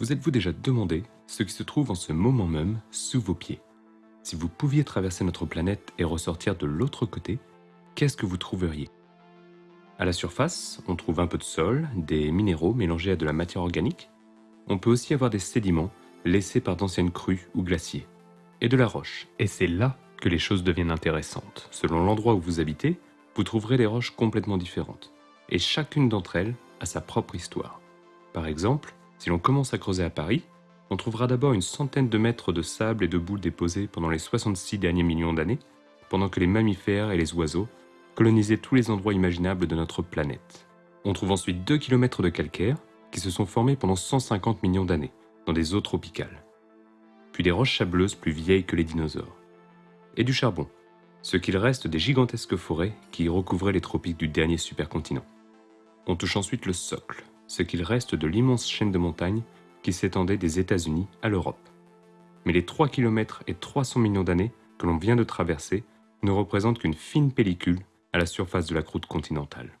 Vous êtes-vous déjà demandé ce qui se trouve en ce moment même sous vos pieds? Si vous pouviez traverser notre planète et ressortir de l'autre côté, qu'est-ce que vous trouveriez? À la surface, on trouve un peu de sol, des minéraux mélangés à de la matière organique. On peut aussi avoir des sédiments laissés par d'anciennes crues ou glaciers. Et de la roche. Et c'est là que les choses deviennent intéressantes. Selon l'endroit où vous habitez, vous trouverez des roches complètement différentes. Et chacune d'entre elles a sa propre histoire. Par exemple, si l'on commence à creuser à Paris, on trouvera d'abord une centaine de mètres de sable et de boules déposés pendant les 66 derniers millions d'années, pendant que les mammifères et les oiseaux colonisaient tous les endroits imaginables de notre planète. On trouve ensuite 2 km de calcaire qui se sont formés pendant 150 millions d'années, dans des eaux tropicales. Puis des roches sableuses plus vieilles que les dinosaures. Et du charbon, ce qu'il reste des gigantesques forêts qui recouvraient les tropiques du dernier supercontinent. On touche ensuite le socle, ce qu'il reste de l'immense chaîne de montagnes qui s'étendait des États-Unis à l'Europe. Mais les 3 km et 300 millions d'années que l'on vient de traverser ne représentent qu'une fine pellicule à la surface de la croûte continentale.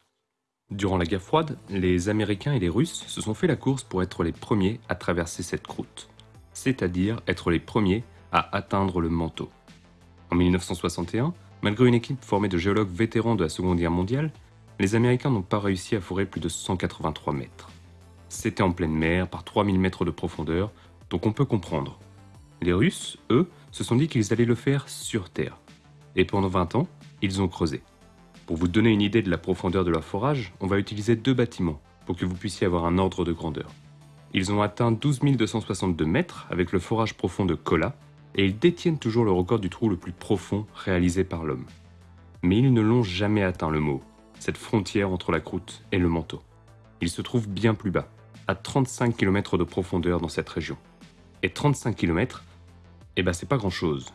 Durant la guerre froide, les Américains et les Russes se sont fait la course pour être les premiers à traverser cette croûte, c'est-à-dire être les premiers à atteindre le manteau. En 1961, malgré une équipe formée de géologues vétérans de la Seconde Guerre mondiale, les Américains n'ont pas réussi à fourrer plus de 183 mètres. C'était en pleine mer, par 3000 mètres de profondeur, donc on peut comprendre. Les Russes, eux, se sont dit qu'ils allaient le faire sur Terre. Et pendant 20 ans, ils ont creusé. Pour vous donner une idée de la profondeur de leur forage, on va utiliser deux bâtiments pour que vous puissiez avoir un ordre de grandeur. Ils ont atteint 12 262 mètres avec le forage profond de Kola, et ils détiennent toujours le record du trou le plus profond réalisé par l'homme. Mais ils ne l'ont jamais atteint le mot, cette frontière entre la croûte et le manteau. Il se trouve bien plus bas, à 35 km de profondeur dans cette région. Et 35 km, eh ben c'est pas grand chose.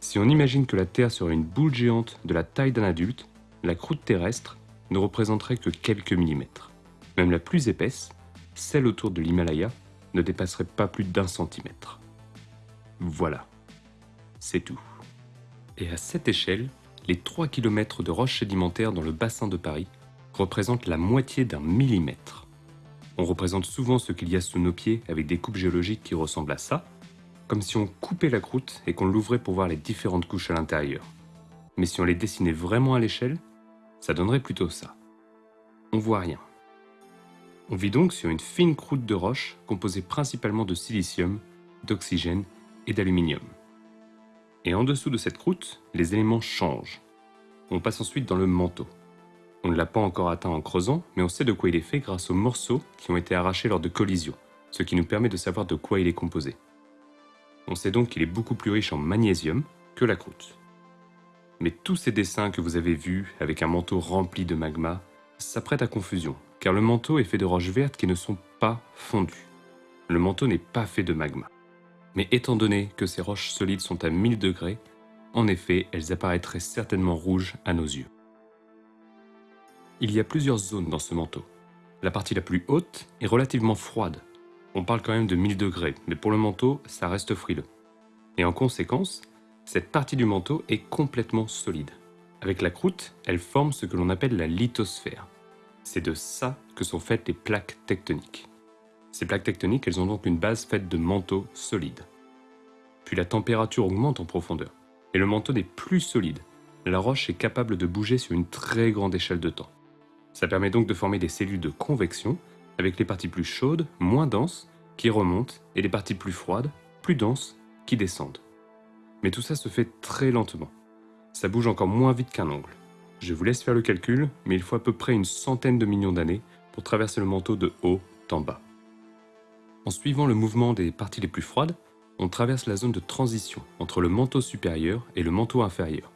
Si on imagine que la Terre serait une boule géante de la taille d'un adulte, la croûte terrestre ne représenterait que quelques millimètres. Même la plus épaisse, celle autour de l'Himalaya, ne dépasserait pas plus d'un centimètre. Voilà. C'est tout. Et à cette échelle, les 3 km de roches sédimentaires dans le bassin de Paris représentent la moitié d'un millimètre. On représente souvent ce qu'il y a sous nos pieds avec des coupes géologiques qui ressemblent à ça, comme si on coupait la croûte et qu'on l'ouvrait pour voir les différentes couches à l'intérieur. Mais si on les dessinait vraiment à l'échelle, ça donnerait plutôt ça. On voit rien. On vit donc sur une fine croûte de roche composée principalement de silicium, d'oxygène et d'aluminium. Et en dessous de cette croûte, les éléments changent. On passe ensuite dans le manteau. On ne l'a pas encore atteint en creusant, mais on sait de quoi il est fait grâce aux morceaux qui ont été arrachés lors de collisions, ce qui nous permet de savoir de quoi il est composé. On sait donc qu'il est beaucoup plus riche en magnésium que la croûte. Mais tous ces dessins que vous avez vus avec un manteau rempli de magma s'apprêtent à confusion, car le manteau est fait de roches vertes qui ne sont pas fondues. Le manteau n'est pas fait de magma. Mais étant donné que ces roches solides sont à 1000 degrés, en effet, elles apparaîtraient certainement rouges à nos yeux. Il y a plusieurs zones dans ce manteau. La partie la plus haute est relativement froide. On parle quand même de 1000 degrés, mais pour le manteau, ça reste frileux. Et en conséquence, cette partie du manteau est complètement solide. Avec la croûte, elle forme ce que l'on appelle la lithosphère. C'est de ça que sont faites les plaques tectoniques. Ces plaques tectoniques, elles ont donc une base faite de manteaux solides. Puis la température augmente en profondeur, et le manteau n'est plus solide. La roche est capable de bouger sur une très grande échelle de temps. Ça permet donc de former des cellules de convection, avec les parties plus chaudes, moins denses, qui remontent, et les parties plus froides, plus denses, qui descendent. Mais tout ça se fait très lentement. Ça bouge encore moins vite qu'un ongle. Je vous laisse faire le calcul, mais il faut à peu près une centaine de millions d'années pour traverser le manteau de haut en bas. En suivant le mouvement des parties les plus froides, on traverse la zone de transition entre le manteau supérieur et le manteau inférieur.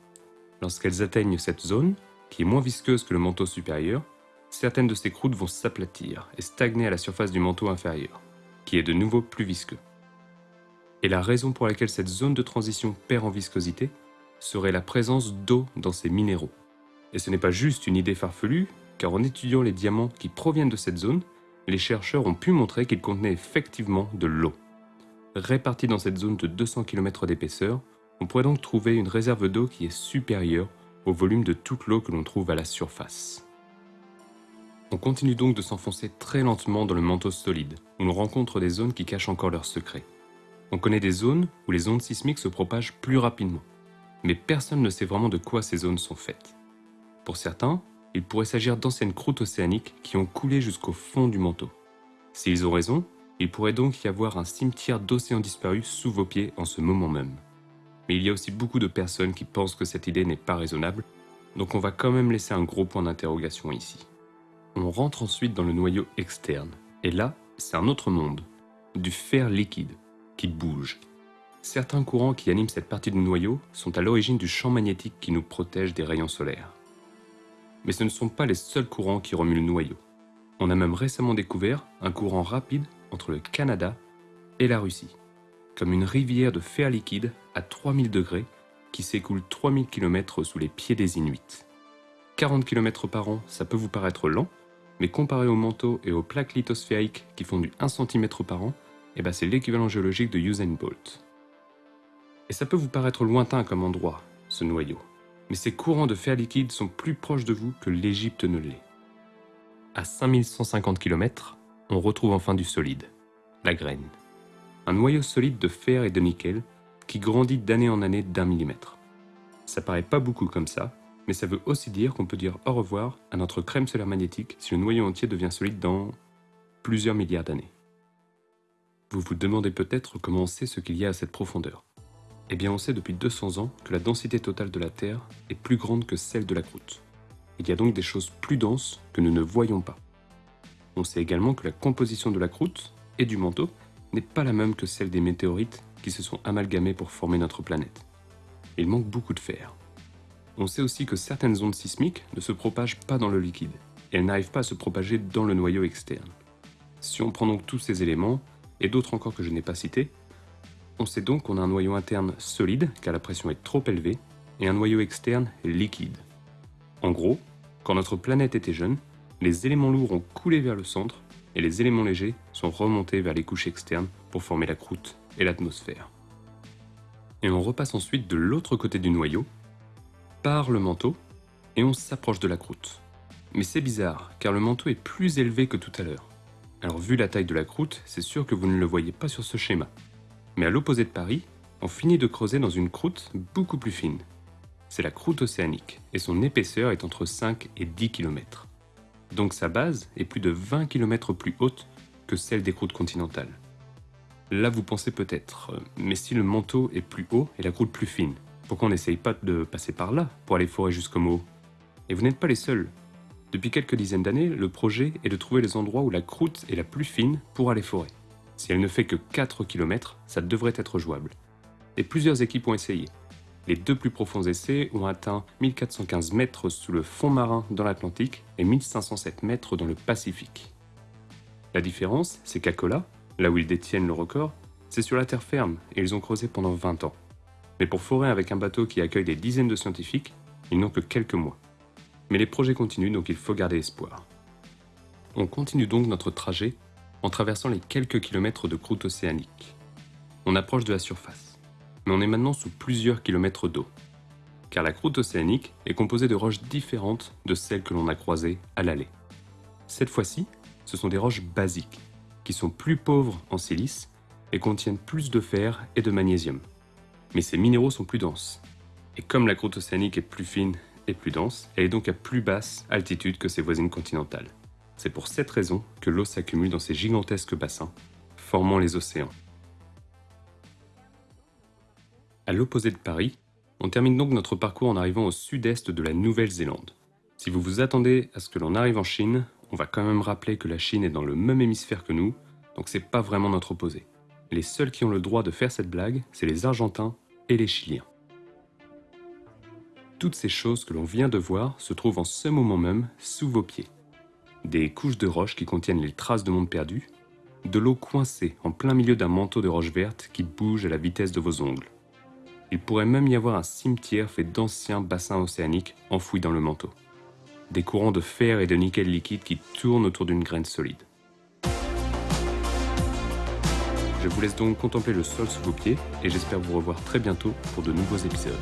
Lorsqu'elles atteignent cette zone, qui est moins visqueuse que le manteau supérieur, certaines de ces croûtes vont s'aplatir et stagner à la surface du manteau inférieur, qui est de nouveau plus visqueux. Et la raison pour laquelle cette zone de transition perd en viscosité serait la présence d'eau dans ces minéraux. Et ce n'est pas juste une idée farfelue, car en étudiant les diamants qui proviennent de cette zone, les chercheurs ont pu montrer qu'il contenait effectivement de l'eau. Répartie dans cette zone de 200 km d'épaisseur, on pourrait donc trouver une réserve d'eau qui est supérieure au volume de toute l'eau que l'on trouve à la surface. On continue donc de s'enfoncer très lentement dans le manteau solide, où l'on rencontre des zones qui cachent encore leurs secrets. On connaît des zones où les ondes sismiques se propagent plus rapidement, mais personne ne sait vraiment de quoi ces zones sont faites. Pour certains, il pourrait s'agir d'anciennes croûtes océaniques qui ont coulé jusqu'au fond du manteau. S'ils ont raison, il pourrait donc y avoir un cimetière d'océans disparus sous vos pieds en ce moment même. Mais il y a aussi beaucoup de personnes qui pensent que cette idée n'est pas raisonnable, donc on va quand même laisser un gros point d'interrogation ici. On rentre ensuite dans le noyau externe. Et là, c'est un autre monde. Du fer liquide, qui bouge. Certains courants qui animent cette partie du noyau sont à l'origine du champ magnétique qui nous protège des rayons solaires. Mais ce ne sont pas les seuls courants qui remuent le noyau. On a même récemment découvert un courant rapide entre le Canada et la Russie, comme une rivière de fer liquide à 3000 degrés qui s'écoule 3000 km sous les pieds des Inuits. 40 km par an, ça peut vous paraître lent, mais comparé au manteau et aux plaques lithosphériques qui font du 1 cm par an, eh ben c'est l'équivalent géologique de Usain Bolt. Et ça peut vous paraître lointain comme endroit, ce noyau, mais ces courants de fer liquide sont plus proches de vous que l'Égypte ne l'est. À 5150 km, on retrouve enfin du solide, la graine. Un noyau solide de fer et de nickel qui grandit d'année en année d'un millimètre. Ça paraît pas beaucoup comme ça, mais ça veut aussi dire qu'on peut dire au revoir à notre crème solaire magnétique si le noyau entier devient solide dans plusieurs milliards d'années. Vous vous demandez peut-être comment on sait ce qu'il y a à cette profondeur. Eh bien on sait depuis 200 ans que la densité totale de la Terre est plus grande que celle de la croûte. Il y a donc des choses plus denses que nous ne voyons pas. On sait également que la composition de la croûte et du manteau n'est pas la même que celle des météorites qui se sont amalgamés pour former notre planète. Il manque beaucoup de fer. On sait aussi que certaines ondes sismiques ne se propagent pas dans le liquide, et elles n'arrivent pas à se propager dans le noyau externe. Si on prend donc tous ces éléments, et d'autres encore que je n'ai pas cités, on sait donc qu'on a un noyau interne solide, car la pression est trop élevée, et un noyau externe liquide. En gros, quand notre planète était jeune, les éléments lourds ont coulé vers le centre, et les éléments légers sont remontés vers les couches externes pour former la croûte et l'atmosphère. Et on repasse ensuite de l'autre côté du noyau, par le manteau et on s'approche de la croûte. Mais c'est bizarre, car le manteau est plus élevé que tout à l'heure. Alors vu la taille de la croûte, c'est sûr que vous ne le voyez pas sur ce schéma. Mais à l'opposé de Paris, on finit de creuser dans une croûte beaucoup plus fine. C'est la croûte océanique, et son épaisseur est entre 5 et 10 km. Donc sa base est plus de 20 km plus haute que celle des croûtes continentales. Là vous pensez peut-être, euh, mais si le manteau est plus haut et la croûte plus fine, pourquoi on n'essaye pas de passer par là pour aller forer jusqu'au Mo Et vous n'êtes pas les seuls. Depuis quelques dizaines d'années, le projet est de trouver les endroits où la croûte est la plus fine pour aller forer. Si elle ne fait que 4 km, ça devrait être jouable. Et plusieurs équipes ont essayé. Les deux plus profonds essais ont atteint 1415 mètres sous le fond marin dans l'Atlantique et 1507 mètres dans le Pacifique. La différence, c'est qu'à Kola, là où ils détiennent le record, c'est sur la terre ferme et ils ont creusé pendant 20 ans. Mais pour forer avec un bateau qui accueille des dizaines de scientifiques, ils n'ont que quelques mois. Mais les projets continuent, donc il faut garder espoir. On continue donc notre trajet en traversant les quelques kilomètres de croûte océanique. On approche de la surface, mais on est maintenant sous plusieurs kilomètres d'eau, car la croûte océanique est composée de roches différentes de celles que l'on a croisées à l'aller. Cette fois-ci, ce sont des roches basiques, qui sont plus pauvres en silice et contiennent plus de fer et de magnésium mais ces minéraux sont plus denses. Et comme la croûte océanique est plus fine et plus dense, elle est donc à plus basse altitude que ses voisines continentales. C'est pour cette raison que l'eau s'accumule dans ces gigantesques bassins, formant les océans. À l'opposé de Paris, on termine donc notre parcours en arrivant au sud-est de la Nouvelle-Zélande. Si vous vous attendez à ce que l'on arrive en Chine, on va quand même rappeler que la Chine est dans le même hémisphère que nous, donc c'est pas vraiment notre opposé. Les seuls qui ont le droit de faire cette blague, c'est les Argentins et les Chiliens. Toutes ces choses que l'on vient de voir se trouvent en ce moment même sous vos pieds. Des couches de roches qui contiennent les traces de monde perdu, de l'eau coincée en plein milieu d'un manteau de roches vertes qui bouge à la vitesse de vos ongles. Il pourrait même y avoir un cimetière fait d'anciens bassins océaniques enfouis dans le manteau. Des courants de fer et de nickel liquide qui tournent autour d'une graine solide. Je vous laisse donc contempler le sol sous vos pieds et j'espère vous revoir très bientôt pour de nouveaux épisodes.